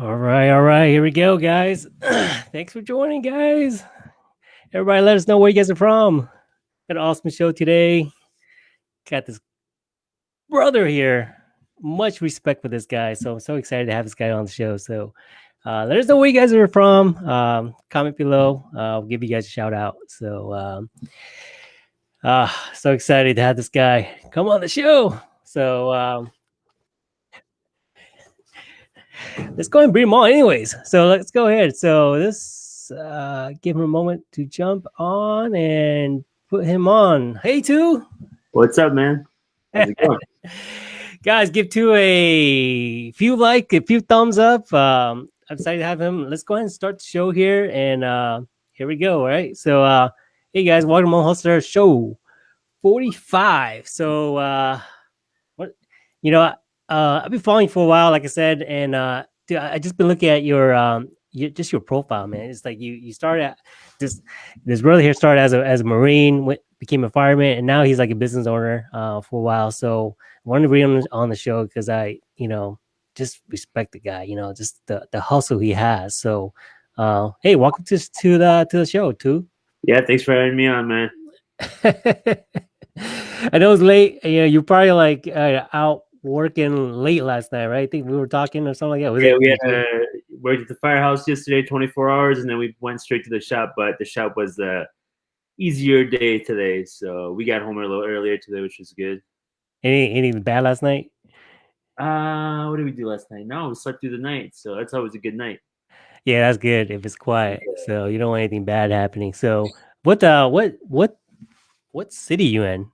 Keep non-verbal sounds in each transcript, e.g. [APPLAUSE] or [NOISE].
All right, all right, here we go, guys. [CLEARS THROAT] Thanks for joining, guys. Everybody, let us know where you guys are from. Got an awesome show today. Got this brother here. Much respect for this guy. So I'm so excited to have this guy on the show. So uh, let us know where you guys are from. Um, comment below. Uh, I'll give you guys a shout out. So um, uh, so excited to have this guy come on the show. So um, let's go and bring him on anyways. So let's go ahead. So this uh give him a moment to jump on and put him on. Hey two. What's up, man? [LAUGHS] Guys, give two a few like, a few thumbs up. Um, I'm excited to have him. Let's go ahead and start the show here. And uh here we go. All right. So uh hey guys, welcome on Hustler Show 45. So uh what you know uh, I've been following for a while, like I said, and uh, dude, I, I just been looking at your um, just your profile, man. It's like you you started at this this brother here started as a as a marine, went, became a fireman, and now he's like a business owner uh, for a while. So I wanted to bring him on the show because I you know just respect the guy, you know, just the the hustle he has. So uh, hey, welcome to to the to the show, too. Yeah, thanks for having me on, man. [LAUGHS] I know it's late. You know, you're probably like uh, out working late last night, right? I think we were talking or something like that. Was yeah, it- we had uh, worked at the firehouse yesterday, 24 hours, and then we went straight to the shop. But the shop was the easier day today, so we got home a little earlier today, which was good. Any anything bad last night? Uh, what did we do last night? No, we slept through the night, so that's always a good night. Yeah, that's good if it's quiet. Yeah. So you don't want anything bad happening. So what uh what what what city you in?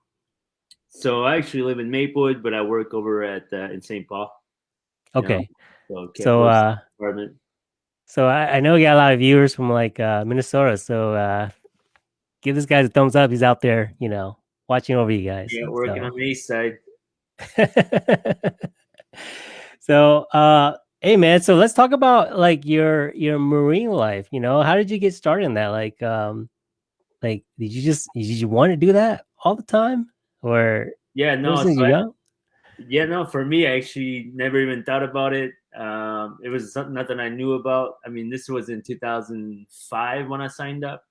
So I actually live in Maplewood, but I work over at uh, in St. Paul. Okay. Know? So, so uh, apartment. So I, I know we got a lot of viewers from like uh, Minnesota. So uh, give this guy a thumbs up. He's out there, you know, watching over you guys. Yeah, working so. on the east side. [LAUGHS] so uh hey man, so let's talk about like your your marine life. You know, how did you get started in that? Like um like did you just did you want to do that all the time? Or yeah no so I, yeah no for me i actually never even thought about it. Um, it was something nothing i knew about. I mean this was in 2005 when i signed up.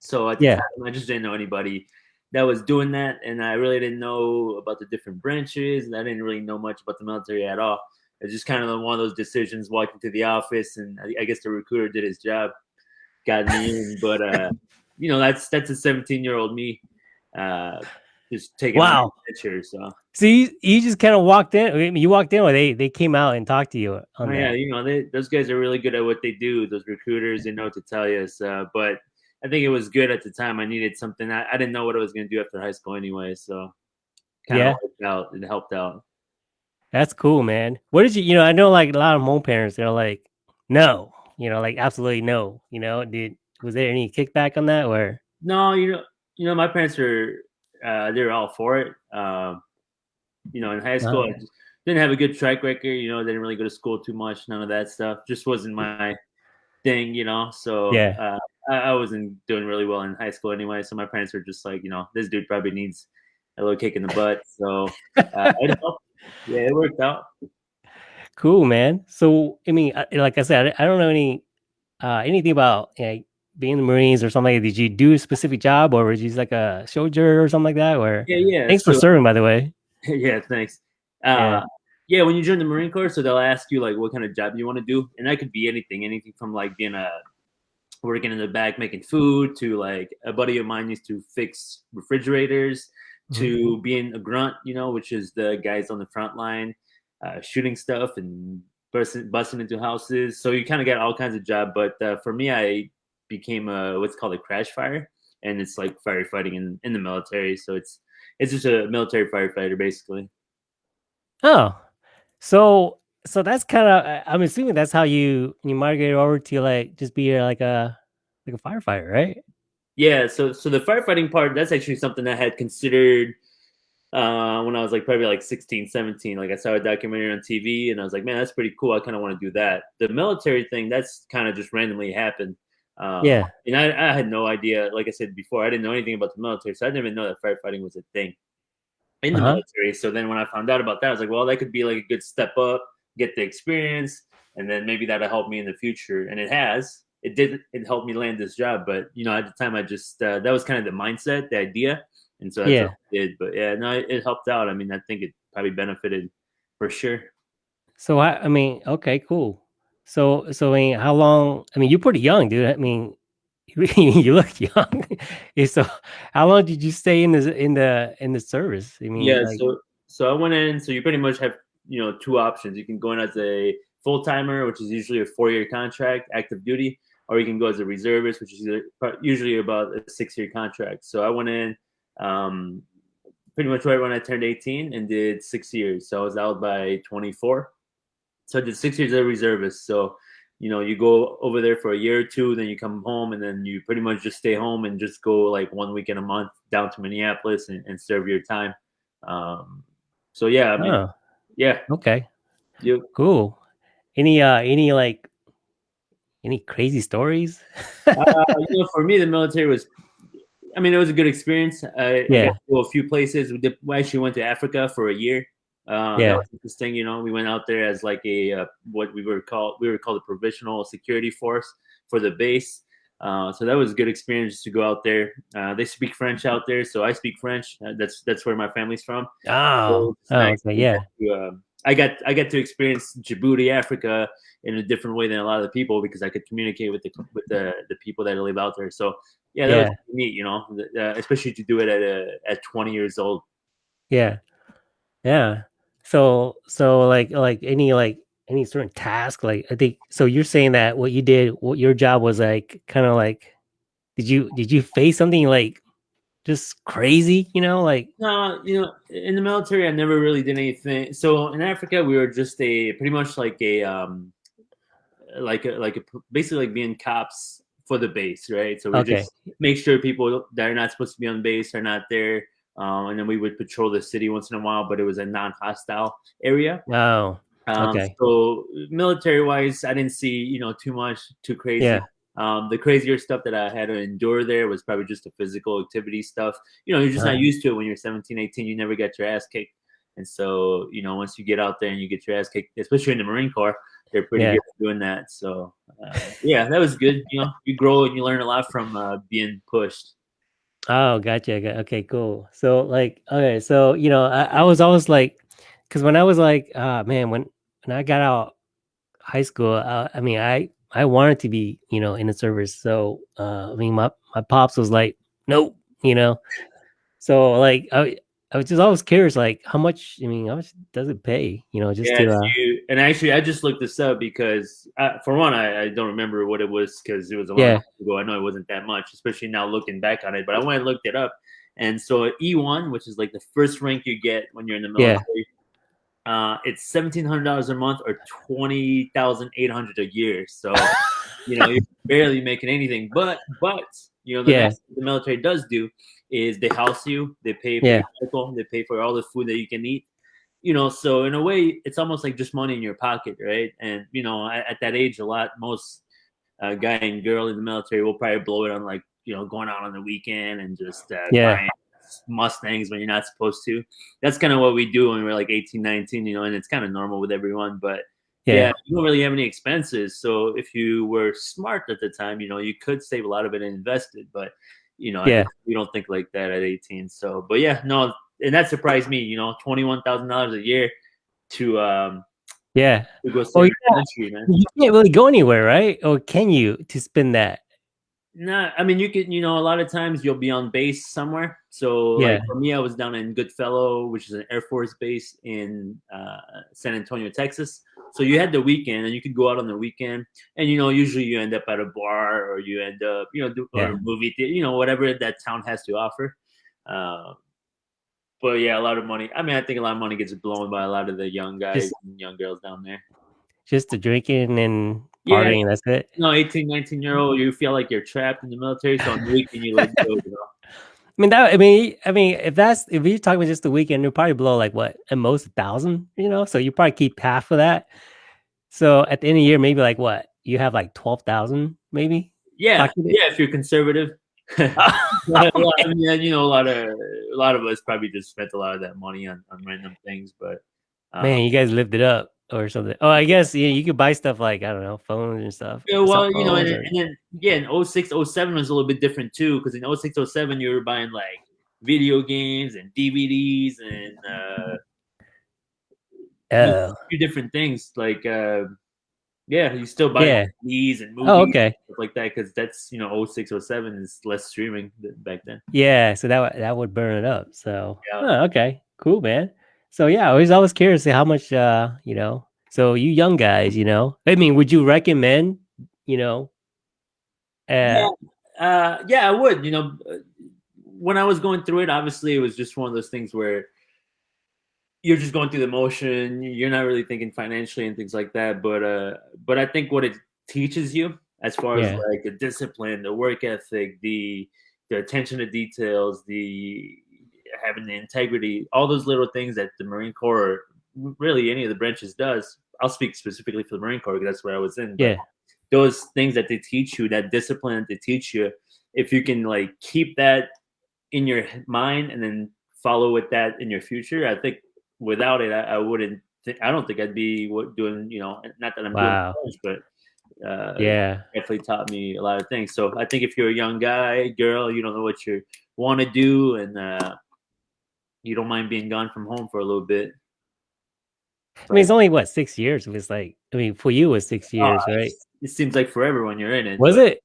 So yeah. time, i just didn't know anybody that was doing that and i really didn't know about the different branches and i didn't really know much about the military at all. It's just kind of one of those decisions walking to the office and i, I guess the recruiter did his job got me in but uh [LAUGHS] you know that's that's a 17 year old me uh just taking wow pictures. So see, you just kind of walked in. I mean, you walked in, or they they came out and talked to you. oh, yeah, you know, they, those guys are really good at what they do. Those recruiters, they know what to tell you. So, but I think it was good at the time. I needed something. I, I didn't know what I was going to do after high school anyway. So, yeah, out. It helped out. That's cool, man. What did you? You know, I know like a lot of home parents. They're like, no, you know, like absolutely no. You know, did was there any kickback on that or? No, you know, you know, my parents are uh, they were all for it. Um, you know, in high school, I didn't have a good track record. You know, didn't really go to school too much. None of that stuff. Just wasn't my thing. You know, so yeah, uh, I, I, wasn't doing really well in high school anyway. So my parents were just like, you know, this dude probably needs a little kick in the butt. So uh, it [LAUGHS] yeah, it worked out. Cool, man. So I mean, like I said, I don't know any uh, anything about you know, being in the Marines or something? Like did you do a specific job or was you like a soldier or something like that? Or yeah, yeah. Thanks so, for serving, by the way. [LAUGHS] Yeah, thanks. Uh, yeah. yeah, when you join the Marine Corps, so they'll ask you like what kind of job you want to do, and that could be anything, anything from like being a working in the back making food to like a buddy of mine used to fix refrigerators to mm-hmm. being a grunt, you know, which is the guys on the front line uh, shooting stuff and busting, busting into houses. So you kind of get all kinds of job. But uh, for me, I became a what's called a crash fire, and it's like firefighting in in the military. So it's it's just a military firefighter basically. Oh, so so that's kind of I'm assuming that's how you you migrate over to like just be like a like a firefighter, right? Yeah. So so the firefighting part that's actually something I had considered uh, when I was like probably like 16, 17. Like I saw a documentary on TV and I was like, man, that's pretty cool. I kind of want to do that. The military thing, that's kind of just randomly happened. Um, yeah. And I, I, had no idea, like I said before, I didn't know anything about the military. So I didn't even know that firefighting was a thing in the uh-huh. military. So then when I found out about that, I was like, well, that could be like a good step up, get the experience. and then maybe that'll help me in the future. And it has. It did. It helped me land this job, but you know, at the time, I just uh, that was kind of the mindset, the idea, and so that's Yeah. did. But yeah, no, it, it helped out. I mean, I think it probably benefited for sure. So I, I mean, okay, cool. So, so I mean, how long? I mean, you're pretty young, dude. I mean, [LAUGHS] you, look young. [LAUGHS] So, how long did you stay in the in the in the service? I mean, Yeah, like, so so I went in. So you pretty much have you know two options. You can go in as a full timer, which is usually a four year contract, active duty, or you can go as a reservist, which is usually about a six year contract. So I went in um, pretty much right when I turned 18 and did six years. So I was out by 24. So I did six years as a reservist. So you know you go over there for a year or two, then you come home, and then you pretty much just stay home and just go like one weekend a month down to Minneapolis and, and serve your time. Um, so yeah, I mean, oh, yeah, okay, you, cool. Any uh, any like, any crazy stories? uh, you know, for me, the military was, I mean, it was a good experience. I, Yeah. I got to go a few places. We, did, we actually went to Africa for a year. Um, Yeah. interesting. You know, we went out there as like a uh, what we were called. We were called a provisional security force for the base. Uh, so that was a good experience to go out there. Uh, they speak French out there, so I speak French. Uh, that's that's where my family's from. Oh, oh, nice okay, yeah, to, um, I got I got to experience Djibouti, Africa, in a different way than a lot of the people because I could communicate with the with the, the people that live out there. So yeah, that Yeah. was neat, you know, uh, especially to do it at a, at 20 years old. yeah, yeah. So, so like, like any like any certain task, like I think. So you're saying that what you did, what your job was like, kind of like, did you did you face something like just crazy? You know, like No, you know, in the military, I never really did anything. So in Africa, we were just a pretty much like a um, like a, like a, basically like being cops for the base, right? So we Okay. just make sure people that are not supposed to be on base are not there, um, and then we would patrol the city once in a while, but it was a non-hostile area. oh, Um, Okay. So military wise, I didn't see you know too much too crazy. Yeah. Um, the crazier stuff that I had to endure there was probably just the physical activity stuff. You know, you're just not used to it when you're 17, 18. You never get your ass kicked. And so, you know, once you get out there and you get your ass kicked, especially in the Marine Corps, they're pretty Yeah. good at doing that. So, uh, yeah, that was good. You know, you grow and you learn a lot from uh, being pushed. Oh, gotcha. got- Okay, cool. So like, okay, so you know, I, I was always like, because when I was like, uh man, when when I got out high school, uh, I mean, I I wanted to be, you know, in the service. So, uh, I mean, my my pops was like, nope, you know. So like, I I was just always curious, like, how much? I mean, how much does it pay? You know, just yeah, to, uh, you, and actually, I just looked this up because, uh, for one, I, I don't remember what it was because it was a long Yeah. time ago. I know it wasn't that much, especially now looking back on it. But I went and looked it up, and so E1, which is like the first rank you get when you're in the Yeah. military, uh, it's seventeen hundred dollars a month or twenty thousand eight hundred a year. So, you know, you're [LAUGHS] barely making anything. But, but you know, the, Yeah. the military does do is they house you, they pay for Yeah. medical, they pay for all the food that you can eat you know so in a way it's almost like just money in your pocket right and you know at, at that age a lot most uh, guy and girl in the military will probably blow it on like you know going out on the weekend and just uh, Yeah. buying mustangs when you're not supposed to that's kind of what we do when we're like 18 19 you know and it's kind of normal with everyone but yeah. yeah, you don't really have any expenses so if you were smart at the time you know you could save a lot of it and invest it but you know Yeah. we don't think like that at 18 so but yeah no and that surprised me. You know, twenty one thousand dollars a year to um yeah. to go Oh, yeah. country, man. You can't really go anywhere, right? Or can you to spend that? Nah, I mean you can. You know, a lot of times you'll be on base somewhere. So Yeah. like for me, I was down in Goodfellow, which is an Air Force base in uh, San Antonio, Texas. So you had the weekend, and you could go out on the weekend, and you know usually you end up at a bar or you end up you know do, or a movie theater, you know whatever that town has to offer. Uh, but yeah, a lot of money. I mean, I think a lot of money gets blown by a lot of the young guys Just- and young girls down there. Just the drinking and Yeah. partying. That's it. No, 18, 19 year old, you feel like you're trapped in the military. So on the weekend, you let go. You [LAUGHS] know? I mean that. I mean, I mean, if that's if you're talking about just the weekend, you'll probably blow like what at most a thousand. You know, so you probably keep half of that. So at the end of the year, maybe like what you have like twelve thousand, maybe. Yeah, yeah. If you're conservative, [LAUGHS] [LAUGHS] I mean, you know, a lot of a lot of us probably just spent a lot of that money on, on random things. But um, Man, you guys lived it up. or something. Oh, I guess yeah, you could buy stuff like I don't know, phones and stuff. Yeah, well, you know, and, or... and, then yeah, in 06, 07 was a little bit different too, because in 06, 07 you were buying like video games and DVDs and uh oh. a few different things like uh yeah, you still buy Yeah. these and movies Oh, and okay. stuff like that because that's you know 06, 07 is less streaming back then. Yeah, so that would that would burn it up. So Yeah. huh, okay, cool, man. So yeah, I was always curious to how much uh, you know. So you young guys, you know, I mean, would you recommend, you know, uh, Yeah. Uh, yeah, I would. You know, uh, when I was going through it, obviously it was just one of those things where you're just going through the motion. You're not really thinking financially and things like that. But uh, but I think what it teaches you, as far Yeah. as like the discipline, the work ethic, the the attention to details, the having the integrity, all those little things that the Marine Corps, really any of the branches does. I'll speak specifically for the Marine Corps because that's where I was in. yeah, those things that they teach you, that discipline that they teach you, if you can like keep that in your mind and then follow with that in your future, I think without it, I, I wouldn't. Think, I don't think I'd be doing. You know, not that I'm Wow. doing much, but uh, yeah, definitely taught me a lot of things. So I think if you're a young guy, girl, you don't know what you want to do, and uh, you don't mind being gone from home for a little bit. I mean, it's only what six years. It was like, I mean, for you it was six years, Uh, right? It seems like forever when you're in it. Was but- it?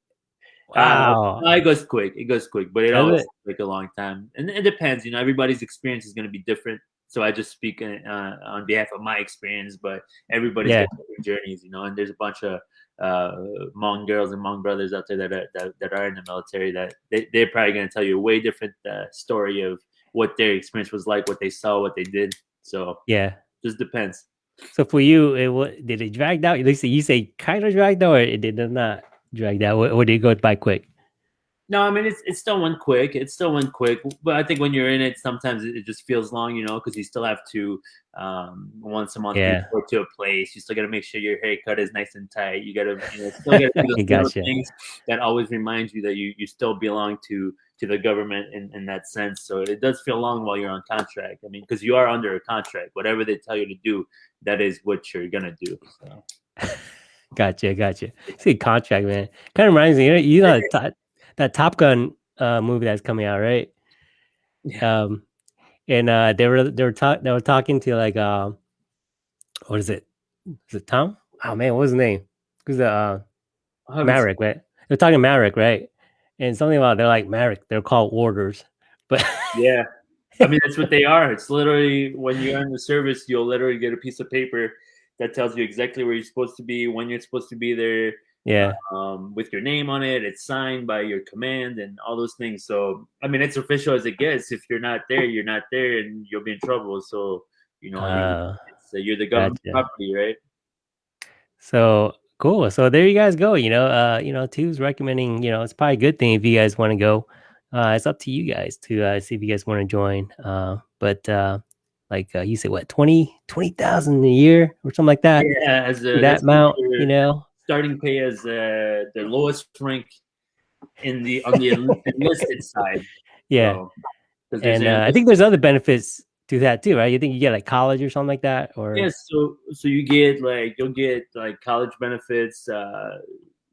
Uh, Wow. no, it goes quick. It goes quick, but it Does always it? take a long time, and it depends. You know, everybody's experience is going to be different. So I just speak uh, on behalf of my experience, but everybody's Yeah. got different journeys. You know, and there's a bunch of uh, Hmong girls and Hmong brothers out there that are that, that are in the military that they, they're probably going to tell you a way different uh, story of what their experience was like, what they saw, what they did. So yeah. just depends. So for you, it wa- did it drag out? At least you say kind of dragged out, or it did not drag out, or, or did it go by quick? No, I mean it's it still went quick. It still went quick, but I think when you're in it, sometimes it, it just feels long, you know, because you still have to um, once a month Yeah. report to a place. You still got to make sure your haircut is nice and tight. You got to you know, still [LAUGHS] got to do Gotcha. things that always remind you that you you still belong to to the government in, in that sense. So it does feel long while you're on contract. I mean, because you are under a contract. Whatever they tell you to do, that is what you're gonna do. So. [LAUGHS] Gotcha, gotcha. See, contract man, kind of reminds me. You know, you know [LAUGHS] that, Top- Gun uh, movie that's coming out, right? Yeah. Um, and uh, they were they were talk they were talking to like um, what is it? Is it Tom? Oh man, what was his name? Who's the uh, I haven't right? They're talking Maverick, right? And something about they're like Maverick. They're called orders, but [LAUGHS] Yeah. I mean, that's what they are. It's literally when you're in the service, you'll literally get a piece of paper that tells you exactly where you're supposed to be, when you're supposed to be there, yeah, um, with your name on it. It's signed by your command and all those things. So, I mean, it's official as it gets. If you're not there, you're not there, and you'll be in trouble. So, you know, I mean, uh, it's, uh, you're the government gotcha. property, right? So cool. So there you guys go. You know, uh, you know, two's recommending. You know, it's probably a good thing if you guys want to go. Uh, it's up to you guys to uh, see if you guys want to join. Uh, but uh, like uh, you said, what 20 20,000 a year or something like that. Yeah, as a, that amount, you know. Starting pay as uh, the lowest rank in the on the enlisted [LAUGHS] side. Yeah, So, and uh, I think there's other benefits to that too, right? You think you get like college or something like that, or Yes, so so you get like you'll get like college benefits. Uh,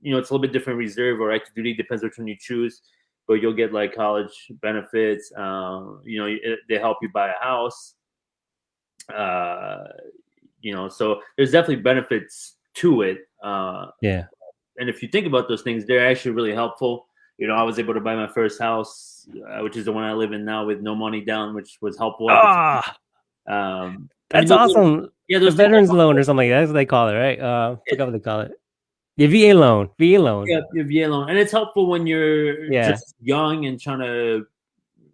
you know, it's a little bit different reserve or active duty depends which one you choose, but you'll get like college benefits. Um, you know, it, they help you buy a house. Uh, you know, so there's definitely benefits to it. Uh, yeah, and if you think about those things, they're actually really helpful. You know, I was able to buy my first house, uh, which is the one I live in now, with no money down, which was helpful. ah. Um, that's mean, those awesome. Yeah, The veterans loan or something like that. That's what they call it, right? Uh, I forgot what they call it. The VA loan, VA loan. Yeah, your VA loan, and it's helpful when you're Yeah. just young and trying to,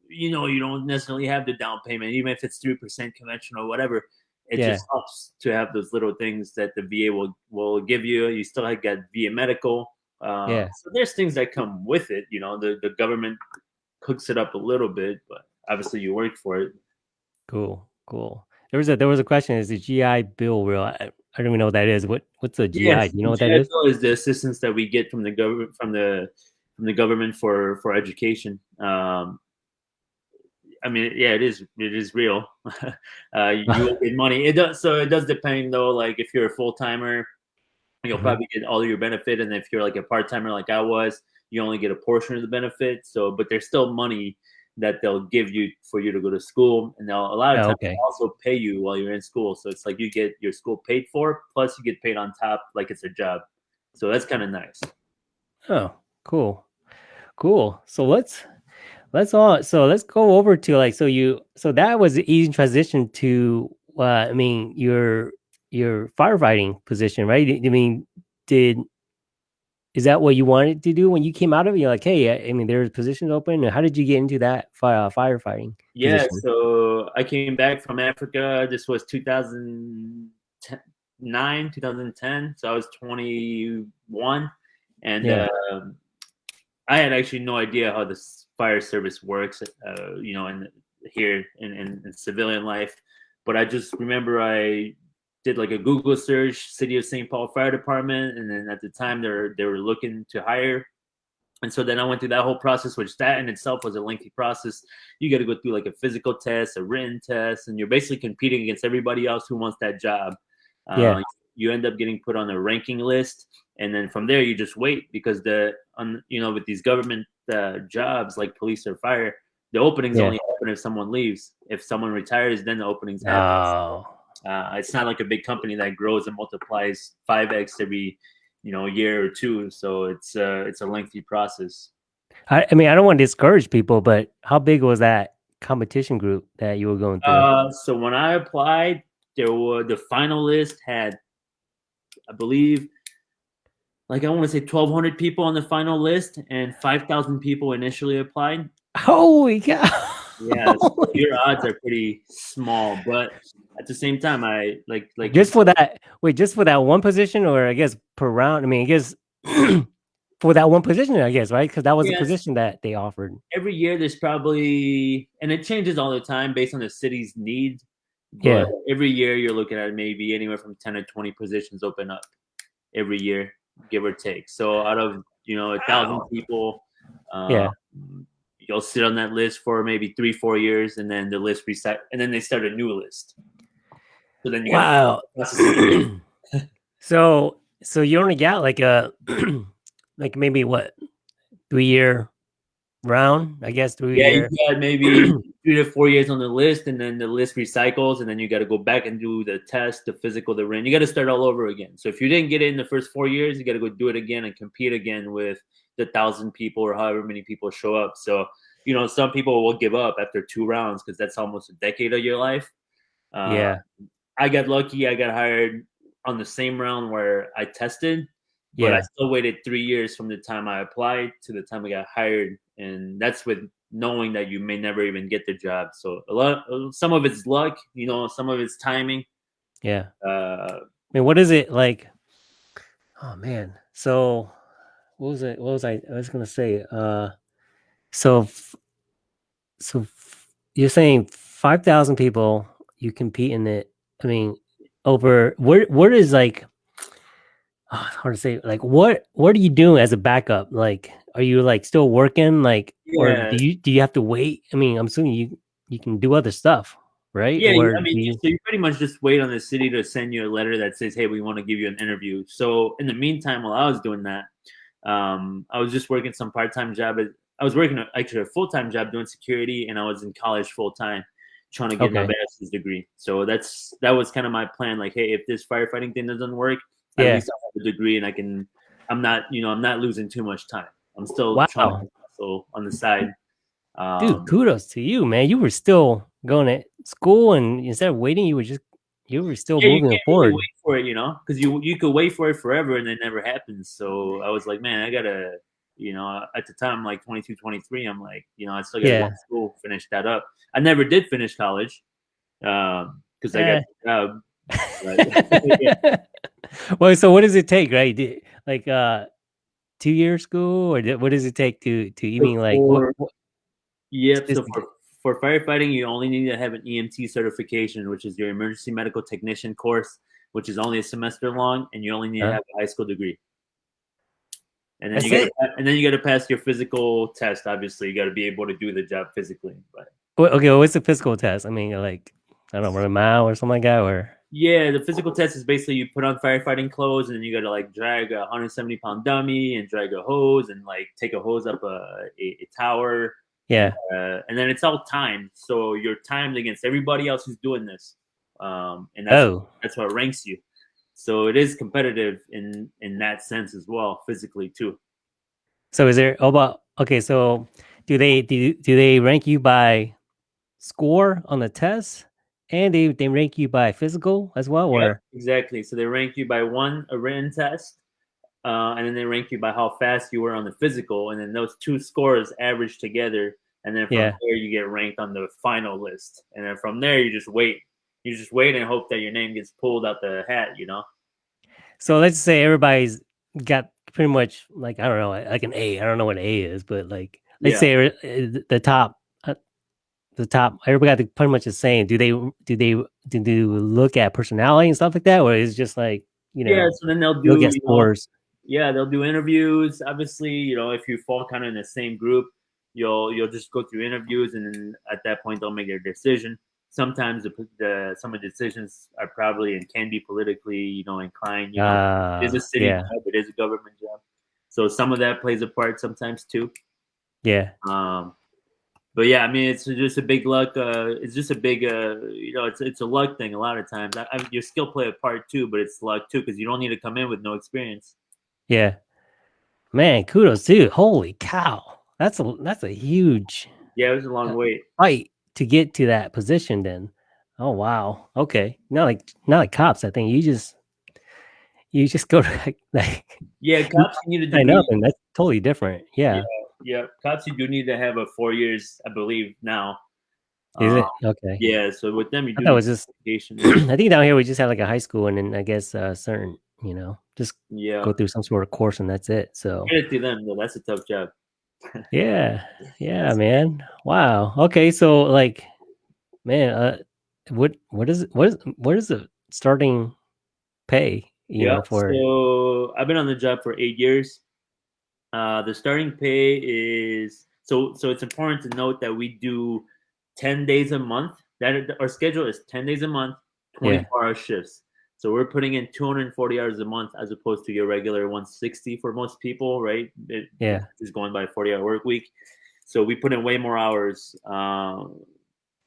you know, you don't necessarily have the down payment, even if it's three percent conventional or whatever. It Yeah. just helps to have those little things that the VA will will give you. You still have got VA medical. Uh, Yeah. So there's things that come with it. You know, the the government cooks it up a little bit, but obviously you work for it. Cool, cool. There was a there was a question: Is the GI Bill real? I, I don't even know what that is. What what's a GI? Yes, you know what GI that is? Bill is the assistance that we get from the government from the from the government for for education. Um, I mean, yeah, it is. It is real. [LAUGHS] uh, you will get money. It does. So it does depend though. Like if you're a full timer, you'll mm-hmm. probably get all your benefit, and if you're like a part timer like I was, you only get a portion of the benefit. So, but there's still money that they'll give you for you to go to school, and they'll a lot of oh, times okay. also pay you while you're in school. So it's like you get your school paid for, plus you get paid on top, like it's a job. So that's kind of nice. Oh, cool, cool. So let's let's all so let's go over to like so you so that was the easy transition to uh, I mean your your firefighting position, right? I mean, did is that what you wanted to do when you came out of it? You're like, hey, I mean, there's positions open. How did you get into that fire, firefighting? Yeah, position? so I came back from Africa. This was 2009, 2010. So I was 21, and yeah. uh, I had actually no idea how the fire service works. Uh, you know, in here in, in, in civilian life, but I just remember I did like a Google search, City of St. Paul Fire Department, and then at the time they were they were looking to hire. And so then I went through that whole process, which that in itself was a lengthy process. You got to go through like a physical test, a written test, and you're basically competing against everybody else who wants that job. Yeah. Uh, you end up getting put on a ranking list, and then from there you just wait because the on you know with these government uh, jobs like police or fire, the openings yeah. only happen if someone leaves. If someone retires, then the openings happen. Oh. Uh, it's not like a big company that grows and multiplies five x every you know year or two. So it's uh, it's a lengthy process. I, I, mean, I don't want to discourage people, but how big was that competition group that you were going through? Uh, so when I applied, there were the final list had, I believe, like I want to say 1,200 people on the final list, and 5,000 people initially applied. Holy cow! yeah, [LAUGHS] your odds are pretty small, but at the same time, I like like just for that. Wait, just for that one position, or I guess per round. I mean, I guess [CLEARS THROAT] for that one position, I guess right because that was yes. the position that they offered. Every year, there's probably and it changes all the time based on the city's needs. yeah. Every year, you're looking at maybe anywhere from ten to twenty positions open up every year, give or take. So out of you know a thousand people, uh, yeah you'll sit on that list for maybe three, four years, and then the list reset, and then they start a new list. So then you wow. [CLEARS THROAT] so so you only got like a [CLEARS THROAT] like maybe what three year round, I guess. Yeah, you got maybe [CLEARS THROAT] three to four years on the list, and then the list recycles, and then you got to go back and do the test, the physical, the ring. You got to start all over again. So if you didn't get it in the first four years, you got to go do it again and compete again with the thousand people or however many people show up. So, you know, some people will give up after two rounds because that's almost a decade of your life. Uh, yeah. I got lucky. I got hired on the same round where I tested, but yeah. I still waited three years from the time I applied to the time I got hired. And that's with knowing that you may never even get the job. So a lot, some of it's luck, you know, some of it's timing. Yeah. Uh, I mean, what is it like? Oh man. So what was it? What was I? I was gonna say. Uh, so, so you're saying five thousand people you compete in it. I mean, over where? Where is like? [SIGHS] Oh, hard to say. Like, what? What are you doing as a backup? Like, are you like still working? Like, yeah. or do you do you have to wait? I mean, I'm assuming you you can do other stuff right? Yeah, or I mean, you... so you pretty much just wait on the city to send you a letter that says, "Hey, we want to give you an interview." So in the meantime, while I was doing that, um, I was just working some part time job. I was working actually a full time job doing security, and I was in college full time trying to get okay. my bachelor's degree. So that's that was kind of my plan. Like, hey, if this firefighting thing doesn't work, yeah. at least I have a degree, and I can. I'm not, you know, I'm not losing too much time. I'm still wow. trying to hustle on the side. Um, Dude, kudos to you, man. You were still going to school, and instead of waiting, you were just you were still yeah, moving forward. Wait for it, you know, because you you could wait for it forever and it never happens. So I was like, man, I gotta, you know, at the time, like 22, 23, I'm like, you know, I still gotta yeah. go to school, finish that up. I never did finish college because um, I got a [LAUGHS] job. [LAUGHS] well, so what does it take, right? Like uh, two year school, or what does it take to to even like? What, what, yep. So for for firefighting, you only need to have an EMT certification, which is your emergency medical technician course, which is only a semester long, and you only need to have a high school degree. And then That's you got and then you got to pass your physical test. Obviously, you got to be able to do the job physically. But Okay, what's the physical test? I mean, like I don't know, run a mile or something like that, or yeah, the physical test is basically you put on firefighting clothes and then you got to like drag a 170 pound dummy and drag a hose and like take a hose up a, a, a tower. Yeah. Uh, and then it's all timed. So you're timed against everybody else who's doing this. Um, and that's, oh, that's what ranks you. So it is competitive in in that sense as well, physically too. So is there? Oh, about okay. So do they do do they rank you by score on the test, and they they rank you by physical as well, or yeah, exactly? So they rank you by one a written test, uh, and then they rank you by how fast you were on the physical, and then those two scores average together, and then from Yeah. there you get ranked on the final list, and then from there you just wait. You just wait and hope that your name gets pulled out the hat. You know. so let's say everybody's got pretty much like I don't know, like an A. I don't know what A is, but like let's Yeah. say uh, the top, the top. Everybody got the, pretty much the same. Do they do they do they look at personality and stuff like that, or is it just like you know yeah. So then they'll do look at you know, yeah they'll do interviews obviously you know if you fall kind of in the same group you'll you'll just go through interviews and then at that point they'll make their decision sometimes the, the some of the decisions are probably and can be politically you know inclined you know Uh, it is a city yeah, job it is a government job so some of that plays a part sometimes too yeah, um but yeah, I mean, it's just a big luck. Uh, it's just a big, uh, you know, it's it's a luck thing. A lot of times, I, I your skill play a part too, but it's luck too because you don't need to come in with no experience. yeah. Man, kudos, dude! Holy cow, that's a that's a huge Yeah, it was a long Uh, wait. fight to get to that position. Then, oh wow, okay, not like not like cops. I think you just you just go to [LAUGHS] like, like Yeah, cops needed to be, up, and that's totally different. Yeah, yeah, cops you do need to have a four years, I believe now. is it Uh, okay? Yeah, so with them you I do thought was just. [CLEARS THROAT] I think down here we just have like a high school, and then I guess uh, certain, you know, just Yeah, go through some sort of course, and that's it. So get it to them though. That's a tough job. [LAUGHS] yeah, yeah, man. Wow. Okay, so like, man, uh, what what is what is what is the starting pay? You Yeah. know, for So I've been on the job for eight years. Uh, the starting pay is so so. It's important to note that we do ten days a month. That our schedule is ten days a month, twenty four hour shifts. So we're putting in 240 hours a month as opposed to your regular 160 for most people, right? It Yeah. is going by 40 hour work week. So we put in way more hours. Um,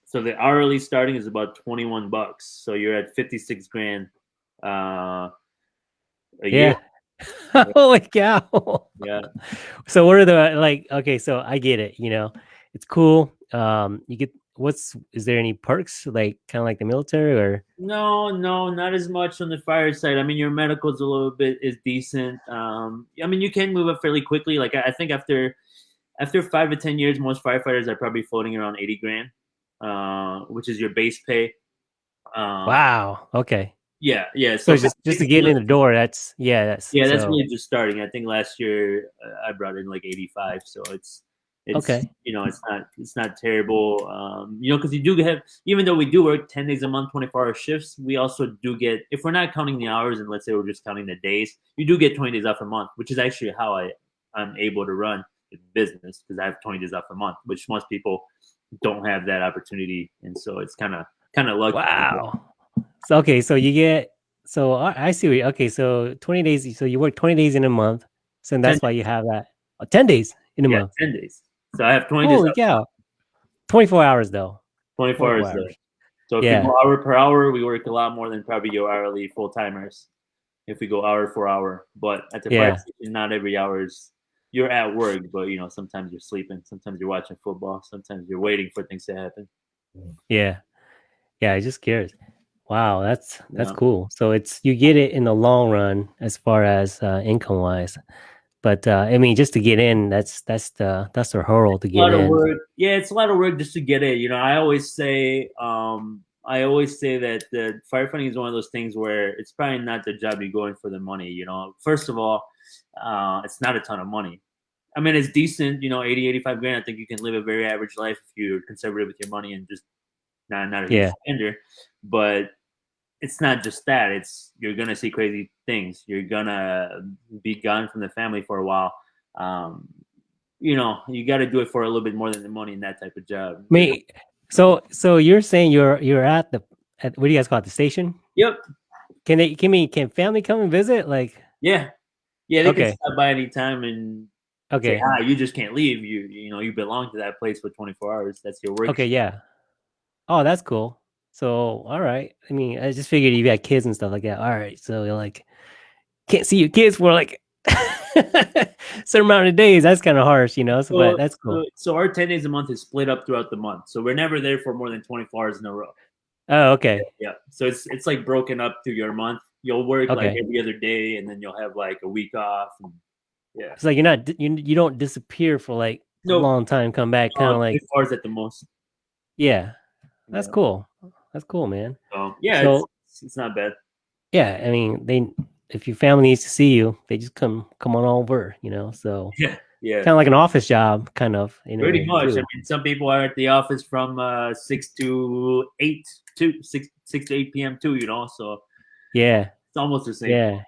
so the hourly starting is about 21 bucks. So you're at 56 grand uh, a year. [LAUGHS] Holy cow. Yeah. So what are the like okay, so I get it, you know. It's cool. Um you get what's is there any perks like kind of like the military or No, no, not as much on the fire side. I mean, your medical's a little bit is decent. Um, I mean, you can move up fairly quickly. Like I I think after after five to ten years, most firefighters are probably floating around eighty grand, uh, which is your base pay. Um, Wow. Okay. Yeah, yeah. So just just to get in the door, that's yeah, that's Yeah, that's so, really just starting. I think last year uh, I brought in like 85, so it's it's Okay. you know it's not it's not terrible. Um, you know, because you do have even though we do work 10 days a month, 24 hour shifts, we also do get if we're not counting the hours and let's say we're just counting the days, you do get 20 days off a month, which is actually how I I'm able to run the business because I have 20 days off a month, which most people don't have that opportunity, and so it's kind of kind of lucky. Wow. So okay, so you get so I, I see you- okay, so 20 days so you work 20 days in a month. So that's why you have that oh, 10 days in a Yeah, month. 10 days. So I have 20 days Holy off cow. 24 hours though. 24 hours 24 though. hours. So if Yeah. you go hour per hour, we work a lot more than probably your hourly full timers. If we go hour for hour, but at the Yeah. station, not every hour is you're at work, but you know sometimes you're sleeping, sometimes you're watching football, sometimes you're waiting for things to happen. Yeah. Yeah, I just curious. Wow, that's that's Yeah. cool. So it's you get it in the long run as far as uh, income wise. But uh, I mean, just to get in, that's that's the that's the hurdle to a lot get of in. work. Yeah, it's a lot of work just to get it. You know, I always say, um, I always say that the firefighting is one of those things where it's probably not the job you go in for the money. You know, first of all, uh, it's not a ton of money. I mean, it's decent. You know, 80, 85 grand. I think you can live a very average life if you're conservative with your money and just not not a huge Yeah. spender. But it's not just that. It's you're gonna see crazy things. You're gonna be gone from the family for a while. Um, you know, you got to do it for a little bit more than the money in that type of job. Mean, So so you're saying you're you're at the at what do you guys call it the station? Yep. Can they can me can family come and visit? Like Yeah. Yeah, they Okay. can stop by anytime and say, okay ah, you just can't leave. You you know, you belong to that place for 24 hours. That's your work. okay yeah. Oh, that's cool. So all right. I mean, I just figured you got kids and stuff like that. All right. So you're like can't see your kids for like [LAUGHS] certain amount of days. That's kind of harsh, you know. So, but that's cool. So, so our 10 days a month is split up throughout the month. So we're never there for more than 24 hours in a row. Oh, okay. Yeah. So it's it's like broken up through your month. You'll work like every other day and then you'll have like a week off. And, yeah. It's like you're not you, you don't disappear for like a long time, come back, kind of like 24 hours at the most. yeah. That's Yeah. cool. That's cool, man. So yeah, So- it's, it's not bad. Yeah, I mean, they if your family needs to see you, they just come come on over, you know. So [LAUGHS] Yeah. Yeah. kind of like an office job, kind of. Pretty much. too. I mean, some people are at the office from uh, six to eight, to six six to eight p.m. too. You know, so Yeah, it's almost the same. yeah.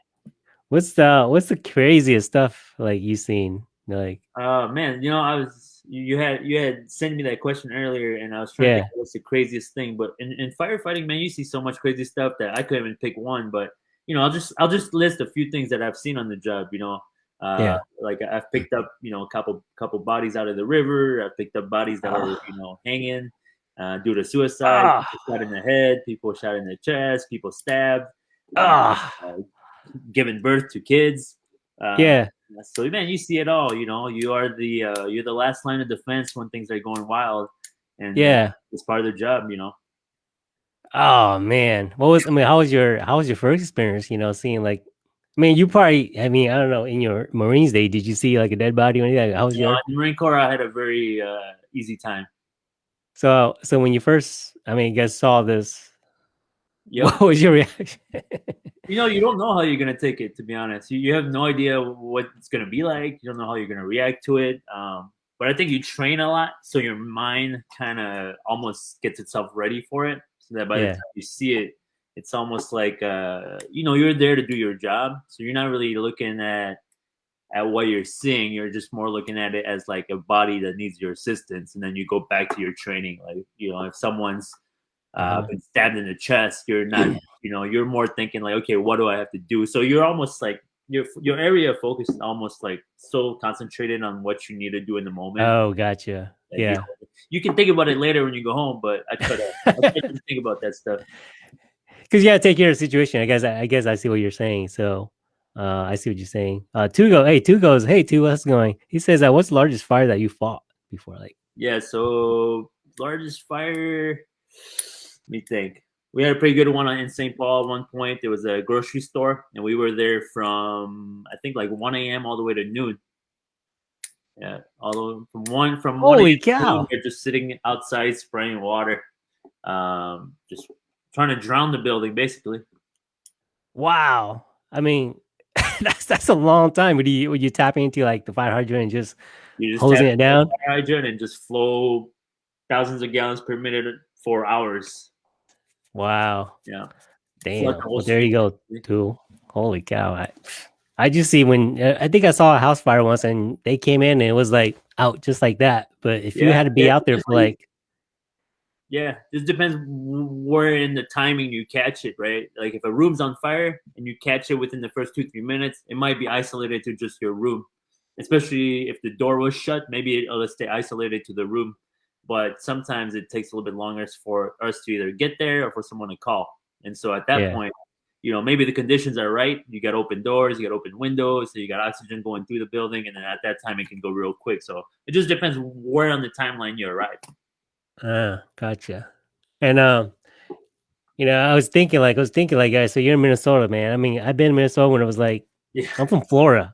What's the what's the craziest stuff like you've seen? Like, Uh, man, you know, I was you, you had you had sent me that question earlier, and I was trying to Yeah. think what's the craziest thing. But in, in firefighting, man, you see so much crazy stuff that I couldn't even pick one. But you know, I'll just I'll just list a few things that I've seen on the job. You know, uh, Yeah. like I've picked up you know a couple couple bodies out of the river. I've picked up bodies that were Ah. you know hanging uh, due to suicide. Ah. People shot in the head. People shot in the chest. People stabbed. Ah. uh, giving birth to kids. Uh, yeah, so man, you see it all. You know, you are the uh, you're the last line of defense when things are going wild, and yeah. it's part of their job. You know. Oh man, what was I mean? How was your how was your first experience? You know, seeing like, I mean, you probably, I mean, I don't know, in your Marines day, did you see like a dead body or anything? How was know, your in Marine Corps, I had a very uh, easy time. so so when you first, I mean, you guys saw this, Yep. [LAUGHS] what was your reaction? You know, you don't know how you're gonna take it. To be honest, you, you have no idea what it's gonna be like. You don't know how you're gonna react to it. Um, but I think you train a lot, so your mind kind of almost gets itself ready for it. So that by Yeah. the time you see it, it's almost like uh, you know you're there to do your job. So you're not really looking at at what you're seeing. You're just more looking at it as like a body that needs your assistance, and then you go back to your training. Like you know, if someone's uh, Uh-huh. been stabbed in the chest, you're not, you know, you're more thinking like, okay, what do I have to do? So you're almost like your your area of focus is almost like so concentrated on what you need to do in the moment. oh, gotcha. you Yeah. know, you can think about it later when you go home, but I try to, I try to think about that stuff. [LAUGHS] because you got to take care of the situation. I guess I guess I see what you're saying. So uh, I see what you're saying. Uh, two go, hey, two goes, hey, two, how's it going? He says, uh, what's the largest fire that you fought before? Like, Yeah. So largest fire. Me think. We had a pretty good one in St. Paul at one point. There was a grocery store, and we were there from I think like 1 a.m. all the way to noon. Yeah, all the way from one from 1 Holy cow. We're just sitting outside spraying water, um, just trying to drown the building, basically. wow. I mean, [LAUGHS] that's that's a long time. Would you would you tap into like the fire hydrant and just You just hosing it down? fire hydrant and just flow thousands of gallons per minute for hours. Wow. Yeah. Damn. like Well, there you go. Too. Holy cow. I, I just see when uh, I think I saw a house fire once and they came in and it was like out just like that. But if you had to be yeah, out there for like, Yeah, this depends where in the timing you catch it, right? Like if a room's on fire and you catch it within the first two three minutes, it might be isolated to just your room. Especially if the door was shut, maybe it'll stay isolated to the room. But sometimes it takes a little bit longer for us to either get there or for someone to call. And so at that Yeah. point, you know, maybe the conditions are right. You got open doors, you got open windows, so you got oxygen going through the building, and then at that time it can go real quick. So it just depends where on the timeline you arrive. ah, gotcha. And um, you know, I was thinking like I was thinking like, guys, so you're in Minnesota, man. I mean, I've been in Minnesota when it was like Yeah. I'm from Florida,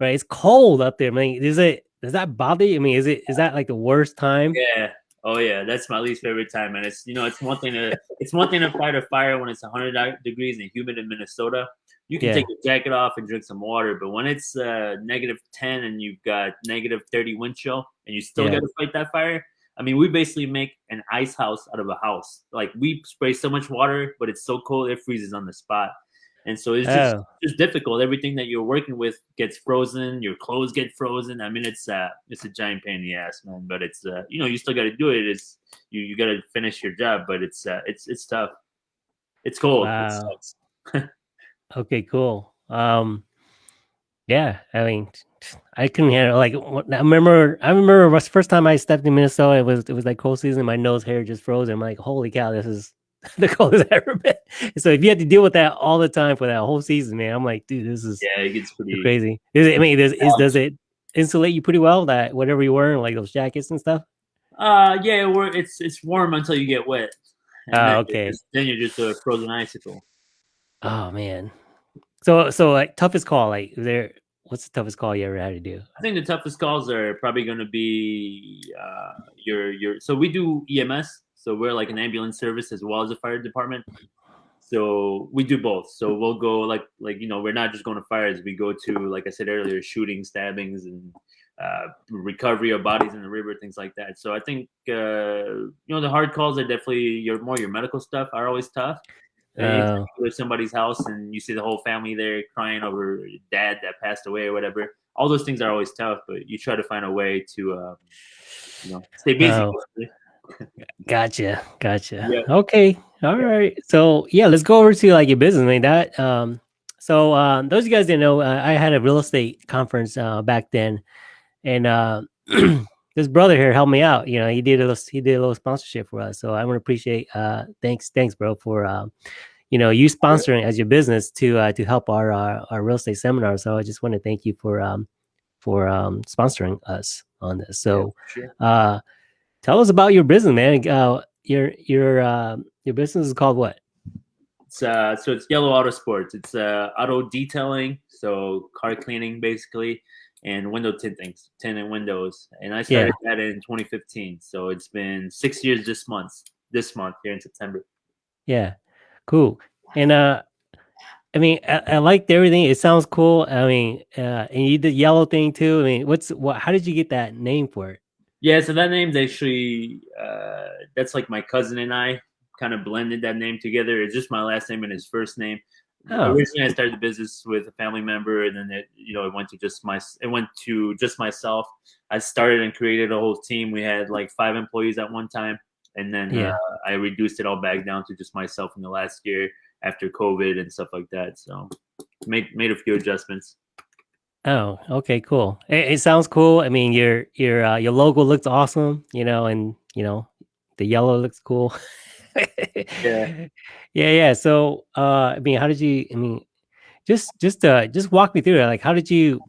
right? It's cold up there. I mean, is it does that bother you? I mean, is it is that like the worst time? Yeah. Oh yeah, that's my least favorite time, and it's you know it's one thing to it's one thing to fight a fire when it's 100 degrees and humid in Minnesota. You can Yeah. take your jacket off and drink some water, but when it's uh, negative 10 and you've got negative 30 wind chill and you still Yeah. got to fight that fire, I mean, we basically make an ice house out of a house. Like we spray so much water, but it's so cold it freezes on the spot. And so it's just oh. just difficult. Everything that you're working with gets frozen. Your clothes get frozen. I mean, it's uh, it's a giant pain in the ass, man. But it's uh, you know, you still got to do it. It's you you got to finish your job, but it's uh, it's it's tough. It's cold. Wow. It [LAUGHS] okay, cool. Um, yeah, I mean, I couldn't handle like I remember. I remember the first time I stepped in Minnesota. It was it was like cold season. My nose hair just froze. I'm like, holy cow, this is the coldest I've ever been. So if you had to deal with that all the time for that whole season, man, I'm like, dude, this is yeah, it gets pretty crazy. Is it, I mean, does is, does it insulate you pretty well? That whatever you wear, like those jackets and stuff. Uh, yeah, it's it's warm until you get wet. Oh, uh, okay. Just, then you're just a frozen icicle. Oh man. So so like toughest call, like there what's the toughest call you ever had to do? I think the toughest calls are probably going to be uh, your your. So we do EMS, so we're like an ambulance service as well as a fire department. So we do both. So we'll go like like you know we're not just going to fires. We go to like I said earlier, shooting, stabbings, and uh, recovery of bodies in the river, things like that. So I think uh, you know the hard calls are definitely your more your medical stuff are always tough. Uh, to somebody's house and you see the whole family there crying over dad that passed away or whatever. All those things are always tough, but you try to find a way to, uh, you know, stay busy. Gotcha, gotcha. Yeah. Okay, all right. So yeah, let's go over to like your business. I mean that. Um, so um, those of you guys didn't know, uh, I had a real estate conference uh, back then, and uh, [CLEARS THROAT] this brother here helped me out. You know, he did a little, he did a little sponsorship for us. So I want to appreciate. Uh, thanks, thanks, bro, for um, you know, you sponsoring as your business to uh, to help our, our, our real estate seminar. So I just want to thank you for um for um sponsoring us on this. So, yeah, sure. Tell us about your business, man. Uh, your your uh, your business is called what? It's uh, so it's Yelo Auto Sports. It's uh, auto detailing, so car cleaning basically, and window tinting, tinting windows. And I started yeah. that in 2015. So it's been six years this month. This month here in September. Yeah. Cool. And uh, I mean, I, I liked everything. It sounds cool. I mean, uh, and you did yellow thing too. I mean, what's what? How did you get that name for it? Yeah, so that name's actually uh, that's like my cousin and I kind of blended that name together. It's just my last name and his first name. Oh. Originally, I started the business with a family member, and then it, you know, it went to just my, it went to just myself. I started and created a whole team. We had like five employees at one time, and then yeah. uh, I reduced it all back down to just myself in the last year after COVID and stuff like that. So made made a few adjustments. Oh, okay, cool. It, it sounds cool. I mean, your your uh, your logo looks awesome, you know, and you know, the yellow looks cool. [LAUGHS] yeah, yeah, yeah. So, uh, I mean, how did you? I mean, just just uh, just walk me through it. Like, how did you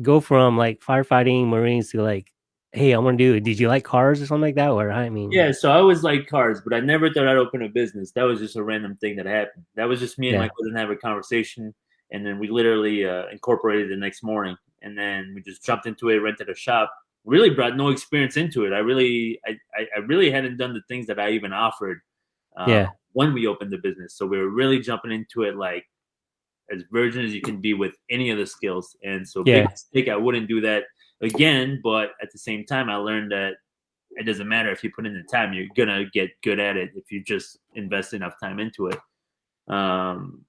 go from like firefighting Marines to like hey, I want to do. It. Did you like cars or something like that? Or I mean, yeah. So I always like cars, but I never thought I'd open a business. That was just a random thing that happened. That was just me and yeah. my cousin have a conversation, and then we literally uh, incorporated the next morning, and then we just jumped into it, rented a shop. Really brought no experience into it. I really, I, I, really hadn't done the things that I even offered. Uh, yeah. When we opened the business, so we were really jumping into it like as virgin as you can be with any of the skills. And so, yeah. big mistake. I wouldn't do that again, but at the same time, I learned that it doesn't matter if you put in the time, you're gonna get good at it if you just invest enough time into it. Um,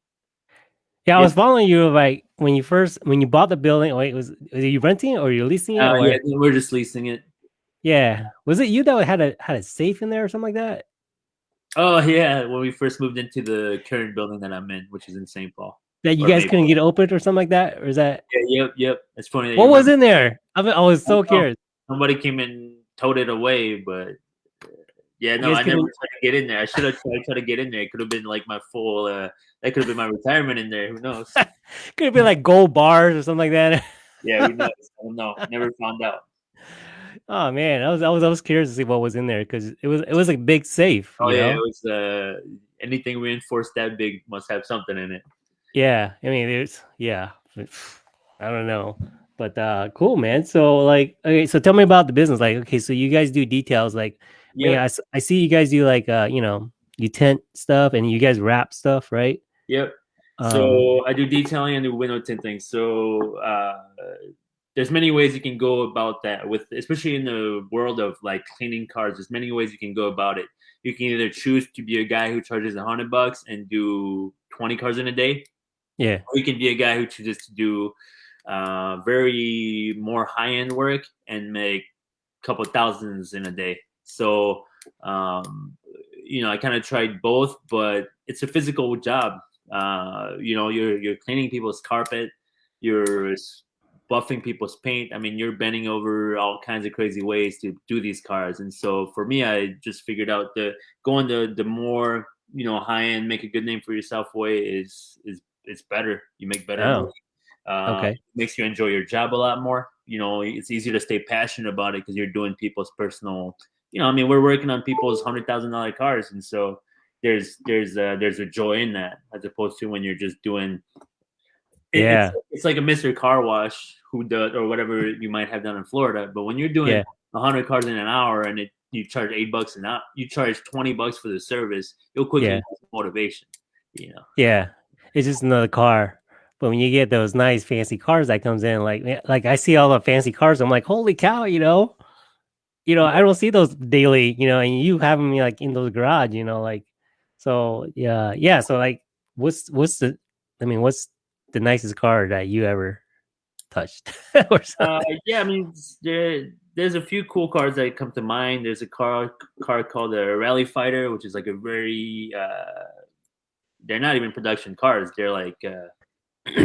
yeah, I was following you like when you first when you bought the building. Wait, was was you renting it or you leasing it? Uh, yeah, we're just leasing it. Yeah, was it you that had a had a safe in there or something like that? Oh yeah, when we first moved into the current building that I'm in, which is in St. Paul that you or guys couldn't get opened or something like that, or is that? Yeah, yep, yep. It's funny. What was in there? I, mean, I was so I curious. Somebody came and towed it away, but yeah, no, I never tried to get in there. I should have tried, tried to get in there. It could have been like my full. Uh, that could have been my retirement in there. Who knows? [LAUGHS] could have been like gold bars or something like that. [LAUGHS] yeah, who knows? I don't know. Never found out. Oh man, I was I was I was curious to see what was in there because it was it was a big safe. Oh yeah, know? it was. Uh, anything reinforced that big must have something in it. Yeah, I mean, it's yeah. I don't know, but uh, cool, man. So like, okay, so tell me about the business. Like, okay, so you guys do details. Like, yeah, I, I see you guys do like uh, you know, you tent stuff and you guys wrap stuff, right? Yep. Um, so I do detailing and do window tinting. So uh, there's many ways you can go about that with, especially in the world of like cleaning cars. There's many ways you can go about it. You can either choose to be a guy who charges a hundred bucks and do 20 cars in a day, Yeah. Or you can be a guy who chooses to do uh, very more high end work and make a couple thousands in a day. So, um, you know, I kind of tried both, but it's a physical job. Uh, you know, you're you're cleaning people's carpet, you're buffing people's paint. I mean, you're bending over all kinds of crazy ways to do these cars. And so for me, I just figured out the going the the more you know high end, make a good name for yourself way is is it's better. You make better. Oh. Uh, Okay. Makes you enjoy your job a lot more. You know, it's easier to stay passionate about it because you're doing people's personal. You know, I mean, we're working on people's hundred thousand dollar cars, and so there's there's a, there's a joy in that as opposed to when you're just doing. Yeah. it's, it's like a Mister Car Wash who does or whatever you might have done in Florida, but when you're doing Yeah. a hundred cars in an hour and it you charge eight bucks an hour, you charge twenty bucks for the service, you'll quickly Yeah. motivation. You know. Yeah. It's just another car. But when you get those nice fancy cars that comes in, like man, like I see all the fancy cars, I'm like, holy cow, you know. You know, I don't see those daily, you know, and you have them like in those garage, you know, like so yeah, yeah. So like what's what's the I mean, what's the nicest car that you ever touched? [LAUGHS] Uh, yeah, I mean, there, there's a few cool cars that come to mind. There's a car car called a Rally Fighter, which is like a very uh, they're not even production cars. They're like uh, [CLEARS THROAT]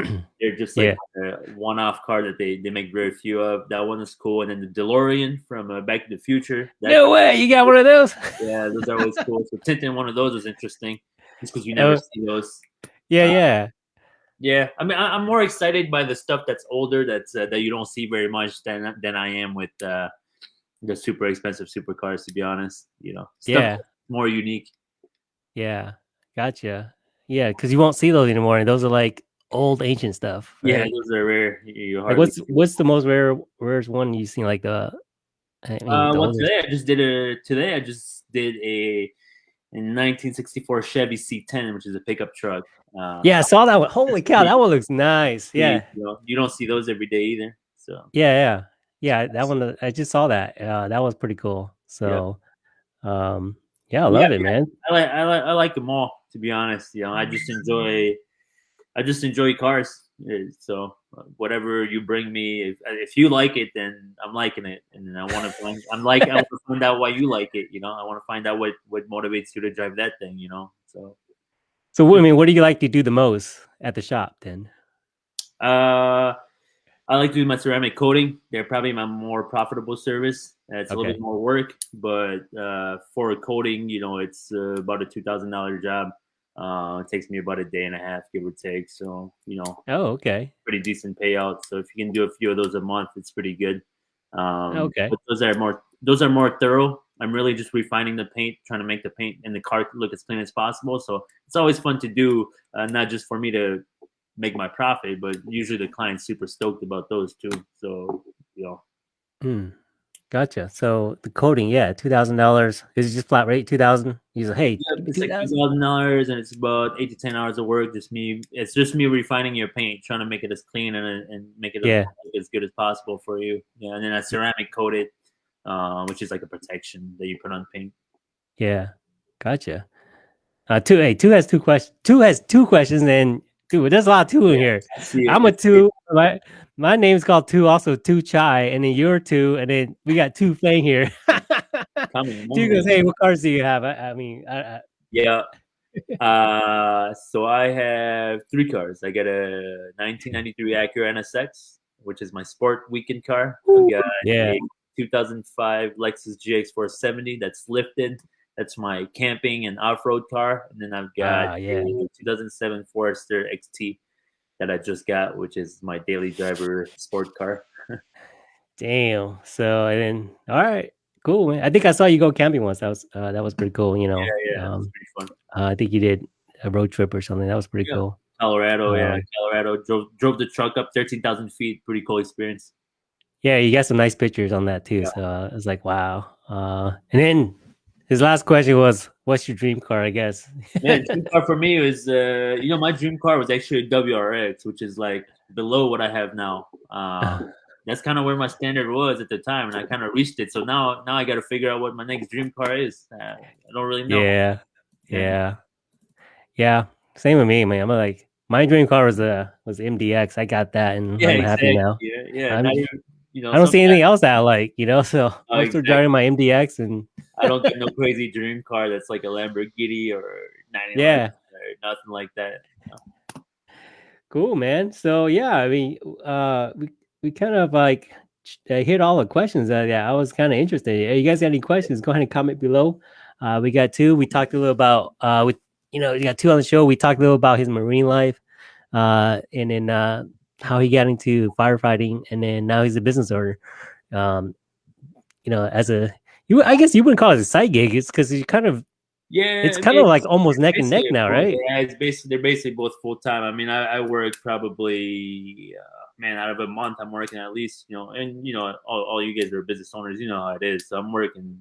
they're just like a one-off car that they they make very few of. That one is cool. And then the DeLorean from uh, Back to the Future. That, no way, you got one of those? [LAUGHS] Yeah, those are always cool. So tinting one of those is interesting, just because you never was- see those. yeah, Uh, yeah. Yeah, I mean, I, I'm more excited by the stuff that's older, that's uh, that you don't see very much than than I am with uh, the super expensive supercars. To be honest, you know, stuff Yeah. more unique. Yeah. Gotcha. Yeah, because you won't see those anymore. And those are like old ancient stuff. Yeah, those are rare. You- Like what's what's the most rare rarest one you've seen? Like the I mean, Uh, well, today I just did a today I just did a in 1964 Chevy C10, which is a pickup truck. Uh, yeah, I saw that one. Holy cow, that one looks nice. Yeah, you, know, you don't see those every day either. So yeah, yeah, yeah. That one, uh, I just saw that. Uh, that was pretty cool. So, um, yeah, I Yeah, love it, man. I like I like I like them all. To be honest, you know, I just enjoy I just enjoy cars. Uh, So whatever you bring me, if, uh, if you like it, then I'm liking it, and then I want to find I'm like I want to find out why you like it. You know, I want to find out what what motivates you to drive that thing. You know, so So, I mean, what do you like to do the most at the shop then? uh, I like to do my ceramic coating. They're probably my more profitable service. It's a little bit more work, but uh, for a coating, you know, it's uh, about a two thousand dollar job. Uh, it takes me about a day and a half, give or take. So, you know, Oh, okay. pretty decent payout. So if you can do a few of those a month, it's pretty good. Um, Okay. But those are more those are more thorough. I'm really just refining the paint, trying to make the paint in the car look as clean as possible. So it's always fun to do, uh, not just for me to make my profit, but usually the client's super stoked about those too. So you know, Hmm. Gotcha. So the coating, yeah, two thousand dollars. Is it just flat rate two thousand? You say, hey, give me it's like two 2000 thousand dollars, and it's about eight to ten hours of work. Just me, it's just me refining your paint, trying to make it as clean and and make it Yeah. as, as good as possible for you. Yeah, and then I ceramic coat it, uh, which is like a protection that you put on paint. Yeah, gotcha. Uh, two. Hey, two has two questions. Two has two questions, and two. There's a lot of two in here. I'm a two. My my name's called two. Also two chai, and then you're two, and then we got two Fang here. [LAUGHS] Two goes, hey, what cars do you have? I, I mean, I, I, Yeah. Uh, so I have three cars. I got a 1993 Acura NSX, which is my sport weekend car. Yeah, a 2005 Lexus GX 470 that's lifted. That's my camping and off-road car. And then I've got Ah, yeah. a 2007 Forester XT that I just got, which is my daily driver sport car. damn. So and then, all right, cool, man. I think I saw you go camping once. That was uh, that was pretty cool. You know, Yeah, yeah, um, pretty fun. uh, I think you did a road trip or something. That was pretty Yeah. cool. Colorado, yeah, Um, Colorado. Drove drove the truck up 13,000 feet. Pretty cool experience. Yeah, you got some nice pictures on that too. Yeah. So uh, I was like, wow. Uh, and then his last question was, "What's your dream car?" I guess. [LAUGHS] yeah, dream car for me was, uh, you know, my dream car was actually a WRX, which is like below what I have now. Um, that's kind of where my standard was at the time, and I kind of reached it. So now, now I got to figure out what my next dream car is. Uh, I don't really know. Yeah, Yeah. yeah. Same with me, man. I'm like, my dream car was a was MDX. I got that, and Yeah, I'm happy now. Yeah, yeah. I'm- Not even, you know, I don't see anything else that I like, you know. [LAUGHS] So I'm still driving my MDX, and I don't get [LAUGHS] no crazy dream car that's like a Lamborghini or 99 Yeah. or nothing like that. cool, man. So yeah, I mean, uh, we we kind of like uh, hit all the questions that yeah, I was kind of interested. Hey, you guys got any questions? Go ahead and comment below. Uh, we got two. We talked a little about uh, with you know, we got two on the show. We talked a little about his marine life, uh, and then uh, how he got into firefighting, and then now he's a business owner. Um, you know, as a you, I guess you wouldn't call it a side gig. It's because you kind of Yeah, it's kind of like almost neck and neck now, right? Yeah, it's basically they're basically both full time. I mean, I, I work probably uh, man out of a month. I'm working at least you know, and you know, all, all you guys are business owners. You know how it is. So I'm working.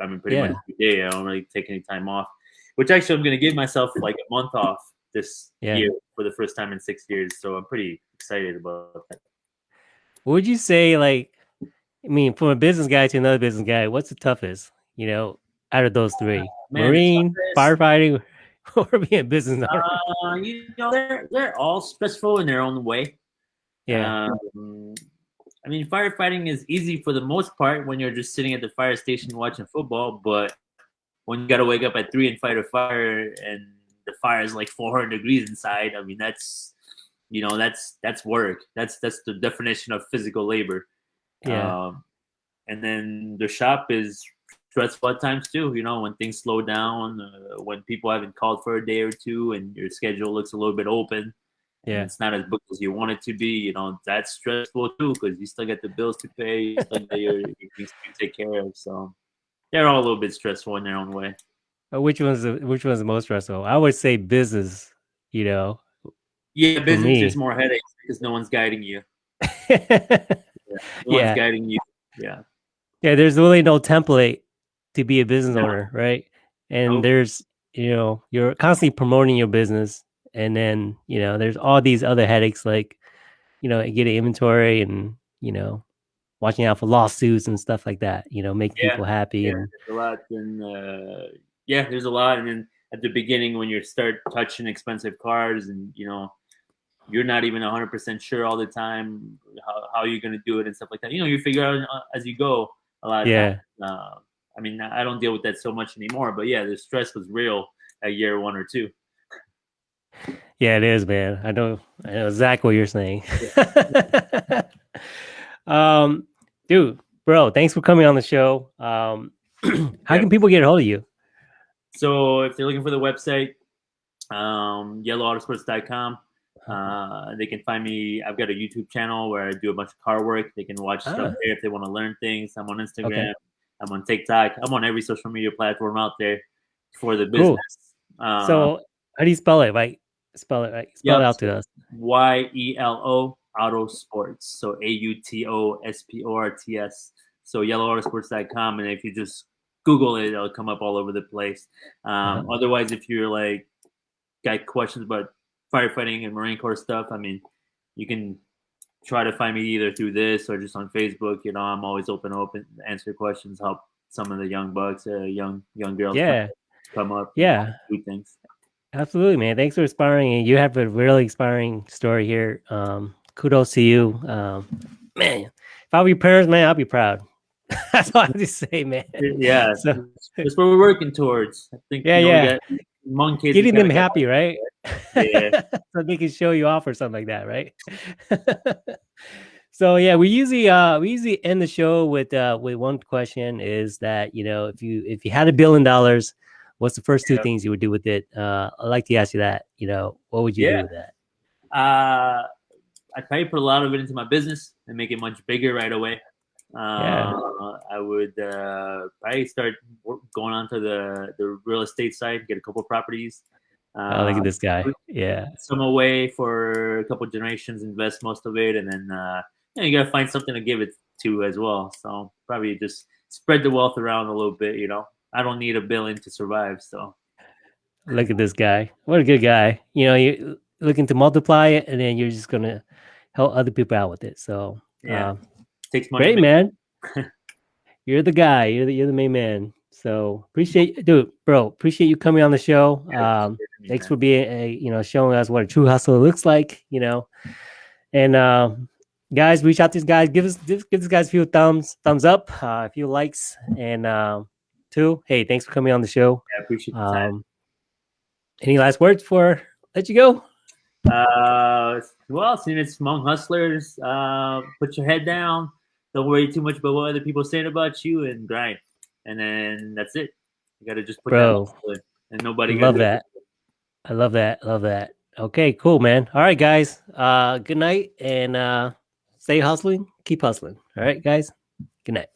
I mean, pretty much Yeah. every day. I don't really take any time off. Which actually, I'm going to give myself like a month off this Yeah. year for the first time in six years. So I'm pretty excited about that. What would you say, like, I mean, from a business guy to another business guy, what's the toughest, you know, out of those three? Man, Marine, firefighting, [LAUGHS] or being a business owner? Uh, you know, they're they're all stressful in their own way. yeah. Um, I mean, firefighting is easy for the most part when you're just sitting at the fire station watching football, but when you got to wake up at three and fight a fire and the fire is like 400 degrees inside, I mean, that's you know, that's that's work. That's that's the definition of physical labor. yeah. Um, and then the shop is stressful at times too. You know, when things slow down, uh, when people haven't called for a day or two, and your schedule looks a little bit open. yeah. it's not as booked as you want it to be. You know, that's stressful too because you still got the bills to pay, you still got your, your things to take care of. So they're all a little bit stressful in their own way. Uh, Which one's the, which one's the most stressful? I would say business, you know. Yeah, business is more headaches because no one's guiding you. [LAUGHS] yeah, No Yeah. one's guiding you. Yeah. Yeah, there's really no template to be a business owner, right? And Nope. there's, you know, you're constantly promoting your business, and then, you know, there's all these other headaches like, you know, getting inventory and, you know, watching out for lawsuits and stuff like that, you know, making Yeah, people happy Yeah, and there's a lot. And uh, yeah, there's a lot. And then at the beginning, when you start touching expensive cars, and you know, you're not even 100 percent sure all the time how, how you're gonna do it and stuff like that. You know, you figure out uh, as you go. A lot. Yeah. Uh, I mean, I don't deal with that so much anymore. But yeah, the stress was real at year one or two. Yeah, it is, man. I know, I know exactly what you're saying. [LAUGHS] um, dude, bro, thanks for coming on the show. Um, [CLEARS THROAT] how Yeah. can people get a hold of you? So if they're looking for the website, um, yeloautosports.com. Uh, they can find me. I've got a YouTube channel where I do a bunch of car work. They can watch Ah. stuff there if they want to learn things. I'm on Instagram. I'm on TikTok. I'm on every social media platform out there for the Cool. business. Uh, so, how do you spell it? Like, spell it, like, spell it out to us. Y E L O Auto Sports. So A U T O S P O R T S. So yeloautosports.com. And if you just Google it, it'll come up all over the place. Um, Uh-huh. Otherwise, if you're like, got questions about firefighting and Marine Corps stuff, I mean, you can try to find me either through this or just on Facebook. You know, I'm always open, open, answer questions, help some of the young bucks, uh, young young girls Yeah, come up, yeah. do things. Absolutely, man. Thanks for inspiring. And you have a really inspiring story here. Um, kudos to you. Um, man, if I were your parents, man, I'd be proud. [LAUGHS] That's all I have to say, man. Yeah, So- that's what we're working towards. I think. Yeah, you know, yeah. got Among kids, Getting them happy, right? Yeah. [LAUGHS] so they can show you off or something like that, right? [LAUGHS] so yeah, we usually uh we usually end the show with uh with one question is that you know if you if you had a billion dollars, what's the first two Yeah. things you would do with it? Uh I'd like to ask you that, you know, what would you Yeah. do with that? Uh, I probably put a lot of it into my business and make it much bigger right away. Uh, Yeah. I would uh, probably start going onto the, the real estate side, get a couple of properties. Uh, oh, look at this guy. Yeah. Some away for a couple generations, invest most of it, and then uh, you, know, you gotta find something to give it to as well. So probably just spread the wealth around a little bit. You know, I don't need a billion to survive. So Look at this guy. What a good guy. You know, you're looking to multiply it and then you're just gonna help other people out with it. So yeah, um, takes money. Great, man. [LAUGHS] you're the guy. You're the you're the main man. So appreciate, dude, bro. Appreciate you coming on the show. Um, thanks for being, a, you know, showing us what a true hustler looks like. You know, and uh, guys, reach out to these guys. Give us, give, give these guys a few thumbs, thumbs up, uh, a few likes, and uh, two. Hey, thanks for coming on the show. Yeah, appreciate the time. Um, any last words for let you go? Uh, well, seeing it's Hmong hustlers, uh, put your head down. Don't worry too much about what other people saying about you, and grind. And then that's it. You got to just put Bro, that and nobody love that. I love that. Love that. Okay, cool, man. All right, guys. Uh, good night and uh, stay hustling. Keep hustling. All right, guys. Good night.